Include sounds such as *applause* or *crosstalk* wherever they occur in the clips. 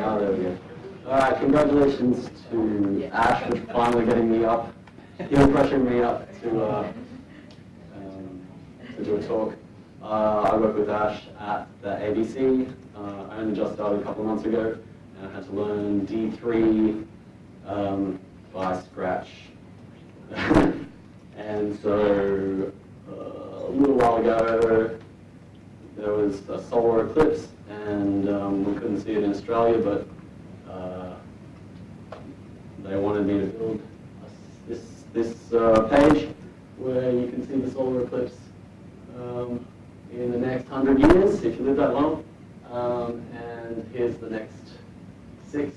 Oh, there we go. Congratulations to Ash for finally getting me up. He was pressuring me up to, uh, um, to do a talk. Uh, I work with Ash at the ABC. Uh, I only just started a couple of months ago, and I had to learn D3 um, by scratch. *laughs* and so uh, a little while ago, there was a solar eclipse, and um, we couldn't see it in Australia, but uh, they wanted me to build a- this this uh, page where you can see the solar eclipse um, in the next hundred years, if you live that long. Um, and here's the next six,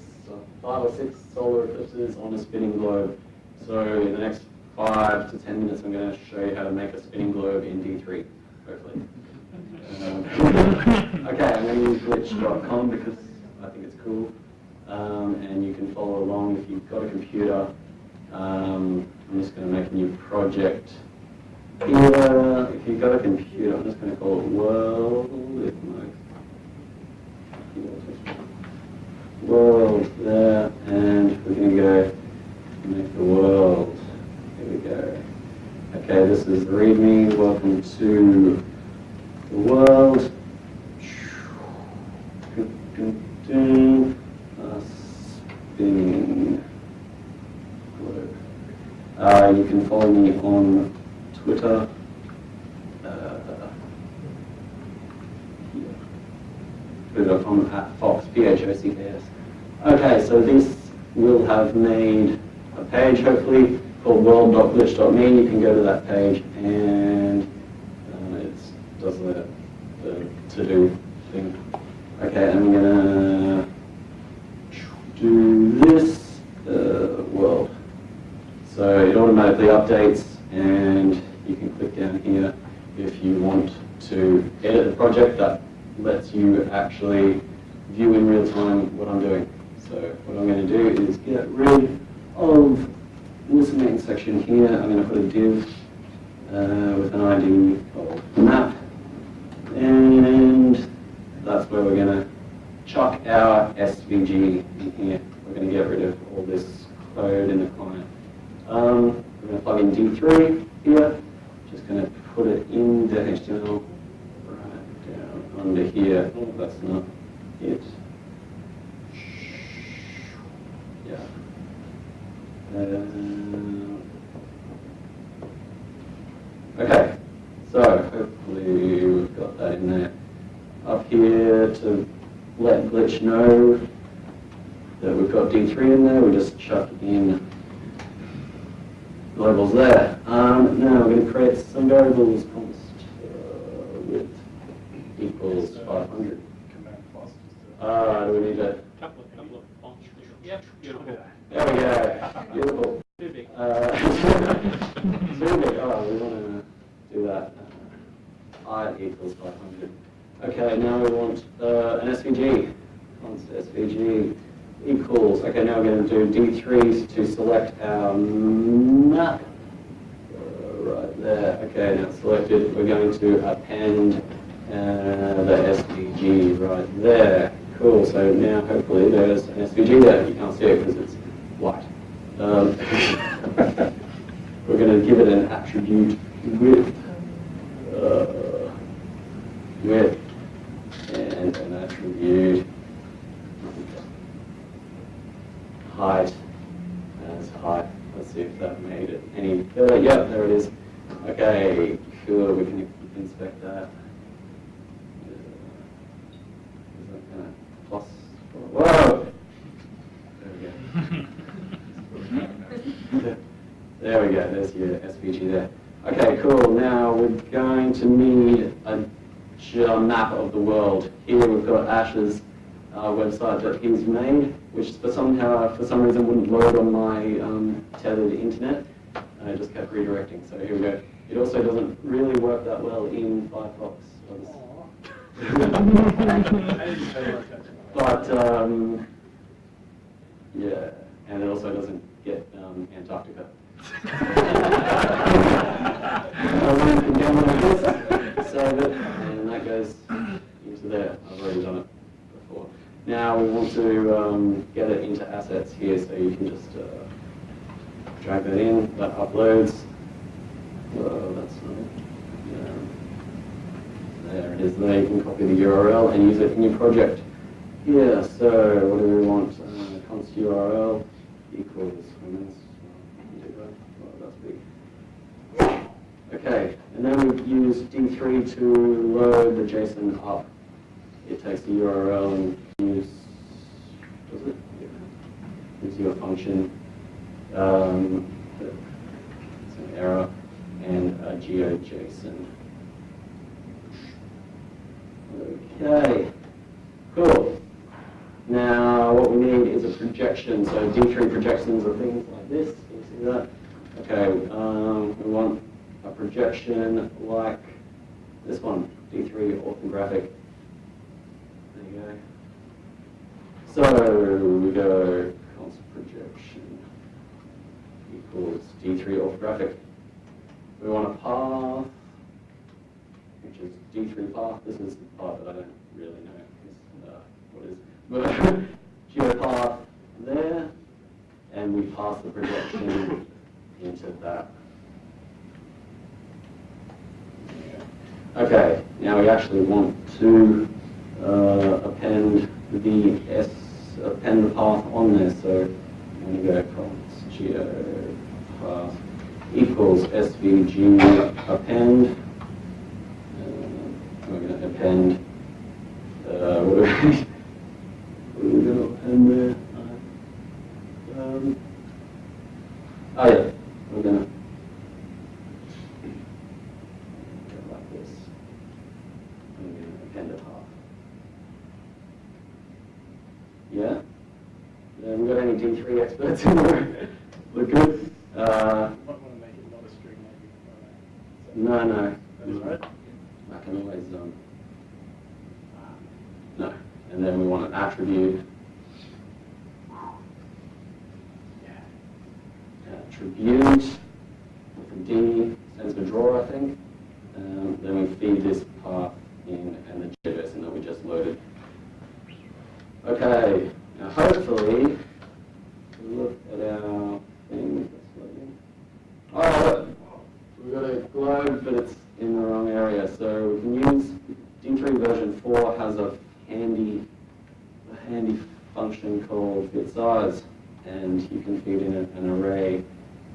five or six solar eclipses on a spinning globe. So in the next five to ten minutes, I'm going to show you how to make a spinning globe in D3, hopefully. Um, okay, I'm going to use glitch.com because I think it's cool. Um, and you can follow along if you've got a computer. Um, I'm just going to make a new project. Here, if you've got a computer, I'm just going to call it world. World there, and we're going to go make the world. Here we go. Okay, this is the README. Welcome to the world. Uh, spinning. Uh, you can follow me on Twitter. Uh. Twitter.com at Fox, P-H-O-C-K-S. Okay, so this will have made a page, hopefully, called world.glitch.me. You can go to that page and uh, it does the, to-do thing. Okay, I'm gonna do this uh, world. So it automatically updates and you can click down here if you want to edit the project that lets you actually view in real time what I'm doing. So what I'm going to do is get rid of this main section here. I'm going to put a div uh, with an ID called map that's where we're going to chuck our SVG in here. We're going to get rid of all this code in the client. Um, we're going to plug in D3 here. Just going to put it in the HTML right down under here. Oh, that's not it. Yeah. Um, okay. So hopefully we've got that in there. Up here to let Glitch know that we've got D3 in there, we just chuck in globals there. Um, now we're going to create some variables const uh, width equals 500. Command plus. Uh, do we need a, Couple of, couple of fonts. Yep, beautiful. there we go, beautiful. Too big. Uh, *laughs* Zoom it, oh, we want to do that. Uh, I equals 500. Okay, now we want uh, an SVG. Const SVG equals, okay, now we're going to do D3 to select our map. Uh, right there, okay, now selected. We're going to append uh, the SVG right there. Cool, so now hopefully there's an SVG there. You can't see it because it's white. Um, *laughs* we're going to give it an attribute width, uh, width, and height as height. Let's see if that made it any better. Yep, there it is. Okay, cool. We can inspect that. Uh, that of plus? Whoa! There we go. *laughs* There we go, there's your SVG there. Okay, cool, now we're going to need a j- map of the world. Here we've got Ash's uh, website that he's made, which for somehow, for some reason wouldn't load on my um, tethered internet. And it just kept redirecting, so here we go. It also doesn't really work that well in Firefox. But, um, yeah, and it also doesn't get um, Antarctica. *laughs* *laughs* I went and down like this, save that into there. I've already done it before. Now we want to um, get it into assets here, so you can just uh, drag that in, that uploads. Whoa, that's not, yeah. There it is there, you can copy the URL and use it in your project. Yeah, so what do we want? Uh, const URL equals, well, that's big. Okay, and then we use D3 to load the JSON up. It takes the URL and use, does it? Yeah. Gives you a function, um, it's an error, and a GeoJSON. Okay, cool. Now, what we need is a projection. So D3 projections are things like this. You see that? Okay, um, we want a projection like this one, D3 orthographic. There you go. So we go const projection equals D3 orthographic. We want a path, which is D3 path. This is the part that I don't really know. Is, uh, what is but *laughs* geopath there, and we pass the projection into that. Okay, now we actually want to uh, append the S, append path on there, so I'm going to go const geopath equals svg append. Uh, we're going to append, uh, what do we, we're going to append there. Um, oh yeah, we're going to go like this. I'm going to append a path. Yeah? Yeah, we got any D3 experts in there? We're *laughs* good? Uh, Might want to make it not a string, maybe. no, no. I can always, um, no. And then we want an attribute. Attribute with a D stands for drawer, I think. Um, then we feed this path in and the JSON that we just loaded. Okay, now hopefully, look at our thing. Oh, we've got a globe, but it's in the wrong area. So we can use D3 version 4 has a handy, a handy function called fit size, and you can feed in an array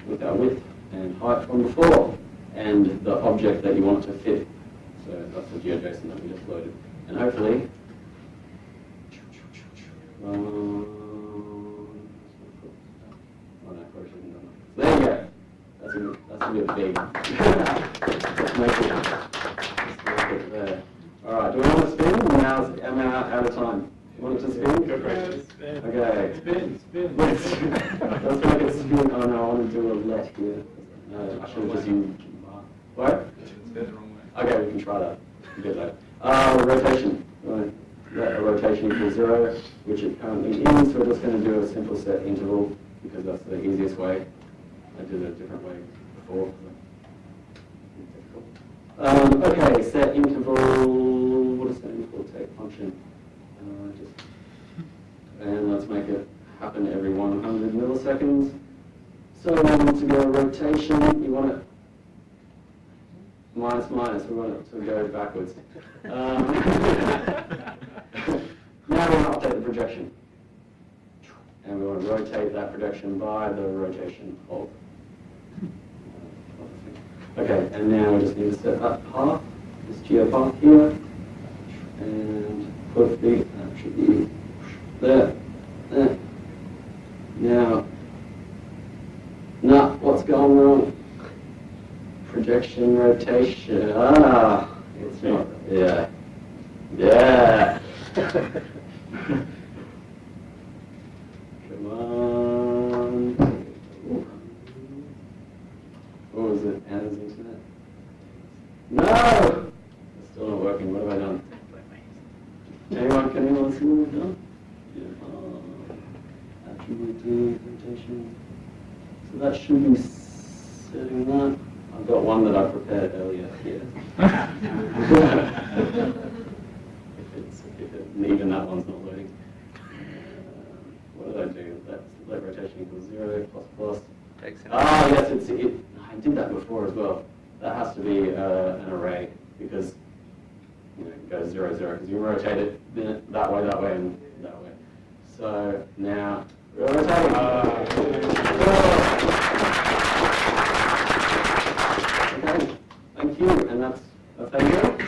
with our width and height from before, and the object that you want to fit. So that's the GeoJSON that we just loaded, and hopefully. Um, oh. There you go. That's a, bit- that's a big. All right, do we want to spin? Am I out of time? Want it to spin? It. Okay. Spin, spin. Let's, let's spin. Oh want to do a let here. What? Okay, we can try that. We can that. Uh, rotation. Right. Rotation equals zero, which it currently is. We're just going to do a simple set interval because that's the easiest way. I did it a different way before. Um, okay, set interval. What does that interval take? Function. Uh, just, and let's make it happen every 100 milliseconds. So we want to go rotation. You want it minus minus. We want it to go backwards. Um, *laughs* *laughs* now we want to update the projection. And we want to rotate that projection by the rotation of. Okay, and now we just need to set that path, this geopath here, and put the attribute there, there. Now, now what's going wrong? Projection rotation. Ah, it's not. Yeah, yeah. *laughs* Come on. What was it? Anna's internet? No! It's still not working. What have I done? Anyone, can anyone see what we've done? Yeah. uh, Attribute rotation. So that should be setting that. I've got one that I prepared earlier here. *laughs* if it's, if it, even that one's not loading. What did I do? let, let rotation equals zero, plus plus. Takes. Ah, yes, it's, it, I did that before as well. That has to be uh, an array because, you know, it goes zero, zero, because you rotate it that way, that way, and that way. So now, we're rotating. Thank you, and that's, that's *laughs* it.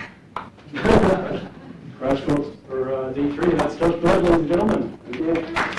Crash course for uh, D3, that's Josh Bird, ladies and gentlemen.